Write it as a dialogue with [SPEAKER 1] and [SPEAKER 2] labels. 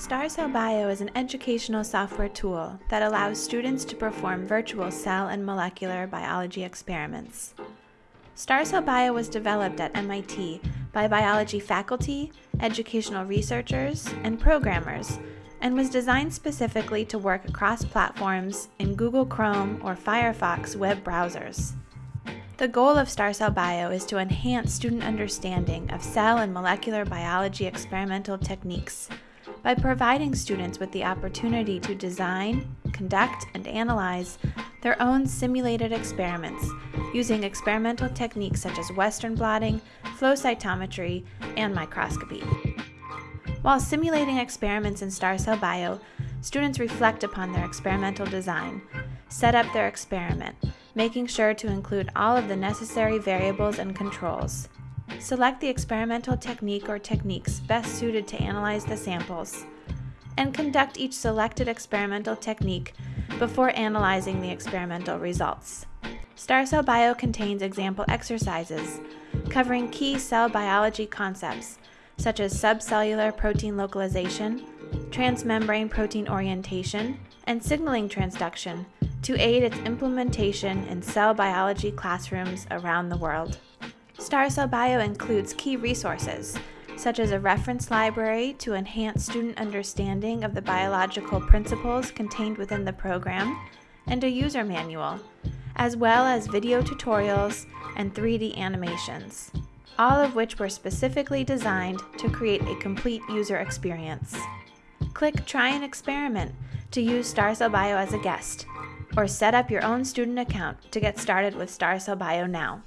[SPEAKER 1] StarCell Bio is an educational software tool that allows students to perform virtual cell and molecular biology experiments. StarCell Bio was developed at MIT by biology faculty, educational researchers, and programmers, and was designed specifically to work across platforms in Google Chrome or Firefox web browsers. The goal of StarCell Bio is to enhance student understanding of cell and molecular biology experimental techniques by providing students with the opportunity to design, conduct, and analyze their own simulated experiments using experimental techniques such as Western blotting, flow cytometry, and microscopy. While simulating experiments in StarCell Bio, students reflect upon their experimental design, set up their experiment, making sure to include all of the necessary variables and controls. Select the experimental technique or techniques best suited to analyze the samples, and conduct each selected experimental technique before analyzing the experimental results. StarCell Bio contains example exercises covering key cell biology concepts such as subcellular protein localization, transmembrane protein orientation, and signaling transduction to aid its implementation in cell biology classrooms around the world. StarCell Bio includes key resources, such as a reference library to enhance student understanding of the biological principles contained within the program, and a user manual, as well as video tutorials and 3D animations, all of which were specifically designed to create a complete user experience. Click Try an Experiment to use StarCell Bio as a guest, or set up your own student account to get started with StarCell Bio now.